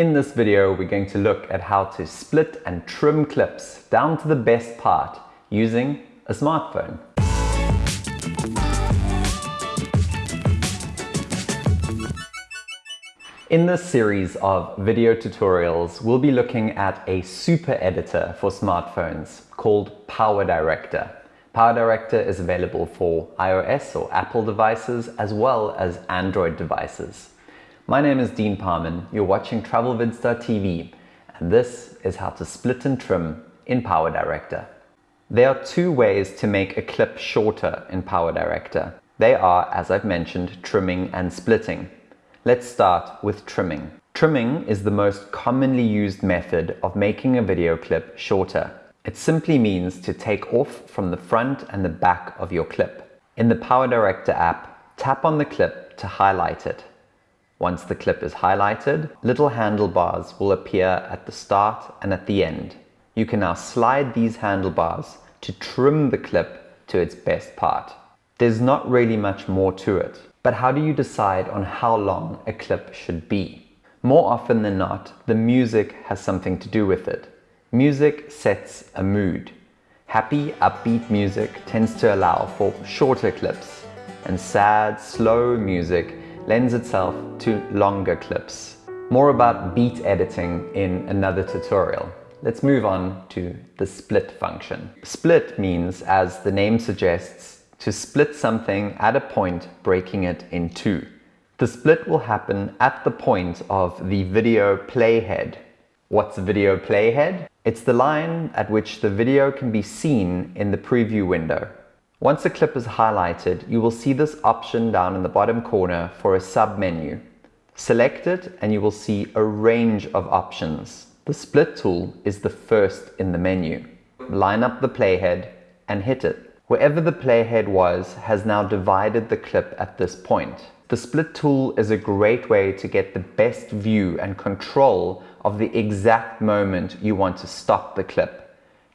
In this video, we're going to look at how to split and trim clips down to the best part using a smartphone. In this series of video tutorials, we'll be looking at a super editor for smartphones called PowerDirector. PowerDirector is available for iOS or Apple devices as well as Android devices. My name is Dean Parman, you're watching TravelVids.tv and this is how to split and trim in PowerDirector. There are two ways to make a clip shorter in PowerDirector. They are, as I've mentioned, trimming and splitting. Let's start with trimming. Trimming is the most commonly used method of making a video clip shorter. It simply means to take off from the front and the back of your clip. In the PowerDirector app, tap on the clip to highlight it. Once the clip is highlighted, little handlebars will appear at the start and at the end. You can now slide these handlebars to trim the clip to its best part. There's not really much more to it. But how do you decide on how long a clip should be? More often than not, the music has something to do with it. Music sets a mood. Happy, upbeat music tends to allow for shorter clips, and sad, slow music lends itself to longer clips. More about beat editing in another tutorial. Let's move on to the split function. Split means, as the name suggests, to split something at a point, breaking it in two. The split will happen at the point of the video playhead. What's a video playhead? It's the line at which the video can be seen in the preview window. Once a clip is highlighted, you will see this option down in the bottom corner for a sub-menu. Select it and you will see a range of options. The split tool is the first in the menu. Line up the playhead and hit it. Wherever the playhead was has now divided the clip at this point. The split tool is a great way to get the best view and control of the exact moment you want to stop the clip.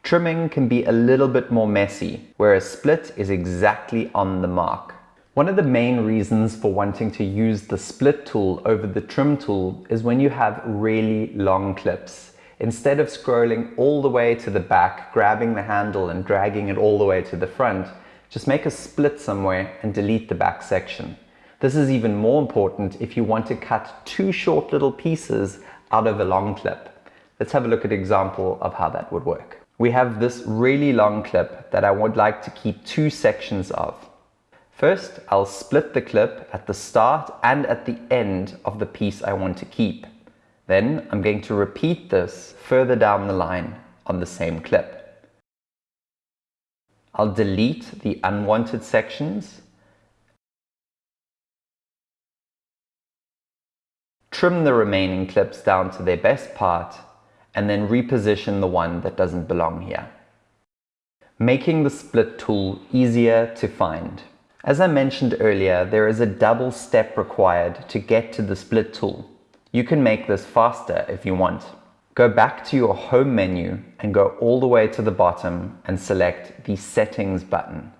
Trimming can be a little bit more messy, whereas split is exactly on the mark. One of the main reasons for wanting to use the split tool over the trim tool is when you have really long clips. Instead of scrolling all the way to the back, grabbing the handle and dragging it all the way to the front, just make a split somewhere and delete the back section. This is even more important if you want to cut two short little pieces out of a long clip. Let's have a look at an example of how that would work. We have this really long clip that I would like to keep two sections of. First, I'll split the clip at the start and at the end of the piece I want to keep. Then I'm going to repeat this further down the line on the same clip. I'll delete the unwanted sections, trim the remaining clips down to their best part, and then reposition the one that doesn't belong here. Making the split tool easier to find. As I mentioned earlier, there is a double step required to get to the split tool. You can make this faster if you want. Go back to your home menu and go all the way to the bottom and select the settings button.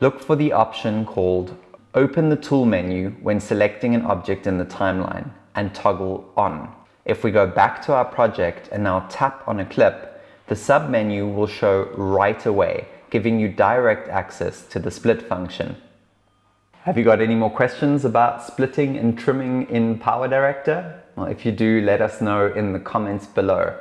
Look for the option called open the tool menu when selecting an object in the timeline and toggle on. If we go back to our project and now tap on a clip, the sub-menu will show right away, giving you direct access to the split function. Have you got any more questions about splitting and trimming in PowerDirector? Well, if you do, let us know in the comments below.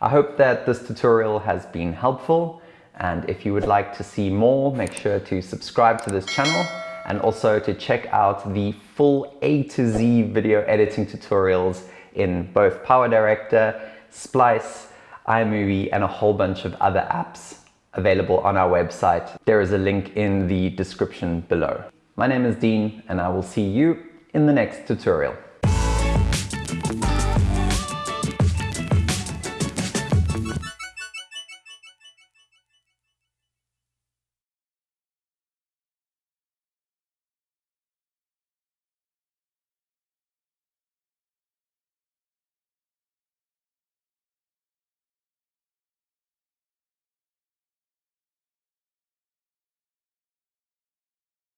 I hope that this tutorial has been helpful and if you would like to see more, make sure to subscribe to this channel and also to check out the full A to Z video editing tutorials in both PowerDirector, Splice, iMovie and a whole bunch of other apps available on our website. There is a link in the description below. My name is Dean and I will see you in the next tutorial.